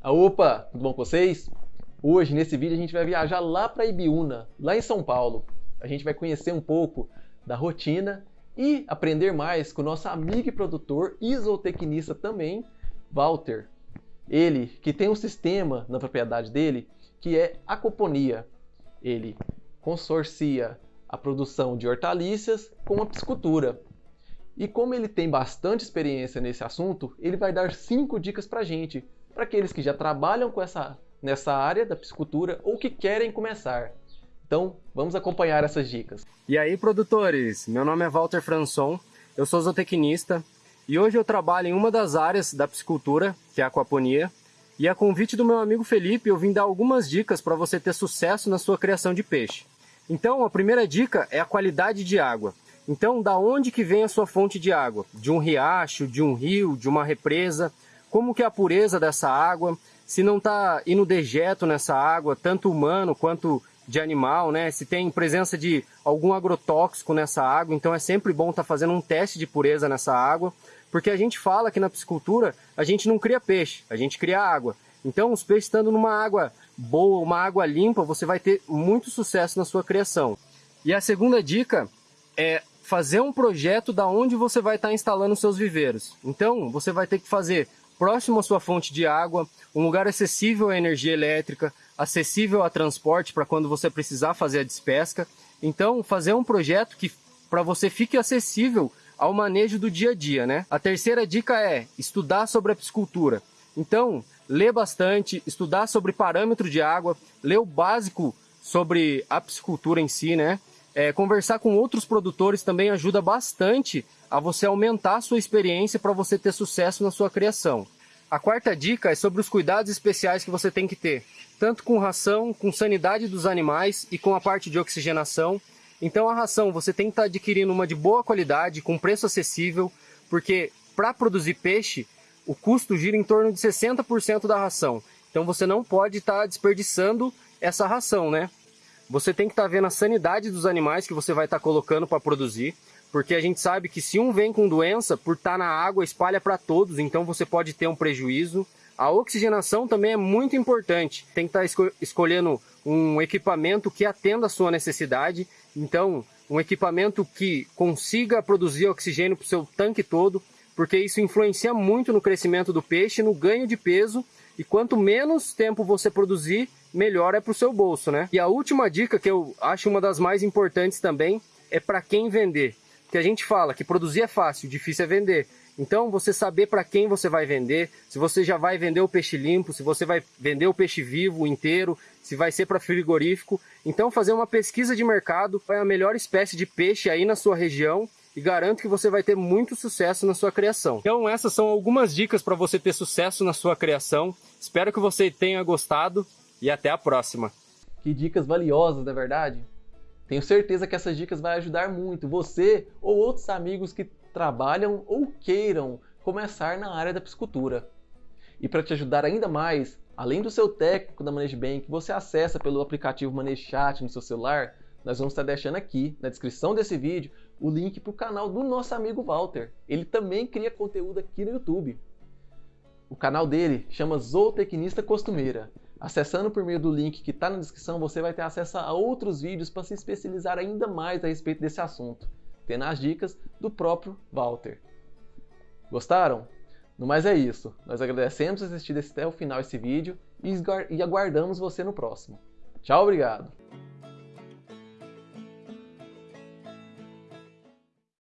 Ah, opa, tudo bom com vocês? Hoje, nesse vídeo, a gente vai viajar lá para Ibiúna, lá em São Paulo. A gente vai conhecer um pouco da rotina e aprender mais com o nosso amigo e produtor zootecnista também, Walter. Ele que tem um sistema na propriedade dele que é aquaponia. Ele consorcia a produção de hortaliças com a piscicultura. E como ele tem bastante experiência nesse assunto, ele vai dar cinco dicas para gente, para aqueles que já trabalham com essa, nessa área da piscicultura ou que querem começar. Então, vamos acompanhar essas dicas. E aí, produtores? Meu nome é Walter Franson, eu sou zootecnista e hoje eu trabalho em uma das áreas da piscicultura, que é a aquaponia. E a convite do meu amigo Felipe, eu vim dar algumas dicas para você ter sucesso na sua criação de peixe. Então, a primeira dica é a qualidade de água. Então, da onde que vem a sua fonte de água? De um riacho, de um rio, de uma represa? Como que é a pureza dessa água? Se não está indo dejeto nessa água, tanto humano quanto de animal, né? Se tem presença de algum agrotóxico nessa água, então é sempre bom estar tá fazendo um teste de pureza nessa água, porque a gente fala que na piscicultura a gente não cria peixe, a gente cria água. Então, os peixes estando numa água boa, uma água limpa, você vai ter muito sucesso na sua criação. E a segunda dica é fazer um projeto da onde você vai estar instalando seus viveiros. Então, você vai ter que fazer próximo à sua fonte de água, um lugar acessível à energia elétrica, acessível a transporte para quando você precisar fazer a despesca. Então, fazer um projeto que para você fique acessível ao manejo do dia a dia, né? A terceira dica é estudar sobre a piscicultura. Então, ler bastante, estudar sobre parâmetro de água, ler o básico sobre a piscicultura em si, né? É, conversar com outros produtores também ajuda bastante a você aumentar a sua experiência para você ter sucesso na sua criação. A quarta dica é sobre os cuidados especiais que você tem que ter, tanto com ração, com sanidade dos animais e com a parte de oxigenação. Então a ração você tem que estar tá adquirindo uma de boa qualidade, com preço acessível, porque para produzir peixe, o custo gira em torno de 60% da ração. Então você não pode estar tá desperdiçando essa ração, né? Você tem que estar tá vendo a sanidade dos animais que você vai estar tá colocando para produzir, porque a gente sabe que se um vem com doença, por estar tá na água, espalha para todos, então você pode ter um prejuízo. A oxigenação também é muito importante. Tem que estar esco escolhendo um equipamento que atenda a sua necessidade. Então, um equipamento que consiga produzir oxigênio para o seu tanque todo, porque isso influencia muito no crescimento do peixe, no ganho de peso. E quanto menos tempo você produzir, melhor é para o seu bolso, né? E a última dica que eu acho uma das mais importantes também é para quem vender. Que a gente fala que produzir é fácil, difícil é vender. Então, você saber para quem você vai vender, se você já vai vender o peixe limpo, se você vai vender o peixe vivo inteiro, se vai ser para frigorífico. Então, fazer uma pesquisa de mercado é a melhor espécie de peixe aí na sua região e garanto que você vai ter muito sucesso na sua criação. Então, essas são algumas dicas para você ter sucesso na sua criação. Espero que você tenha gostado e até a próxima. Que dicas valiosas, não é verdade? Tenho certeza que essas dicas vão ajudar muito você ou outros amigos que trabalham ou queiram começar na área da piscicultura. E para te ajudar ainda mais, além do seu técnico da ManageBank, que você acessa pelo aplicativo ManageChat no seu celular, nós vamos estar deixando aqui na descrição desse vídeo o link para o canal do nosso amigo Walter. Ele também cria conteúdo aqui no YouTube. O canal dele chama Zootecnista Costumeira. Acessando por meio do link que está na descrição, você vai ter acesso a outros vídeos para se especializar ainda mais a respeito desse assunto, tendo as dicas do próprio Walter. Gostaram? No mais é isso. Nós agradecemos assistir até o final esse vídeo e aguardamos você no próximo. Tchau, obrigado!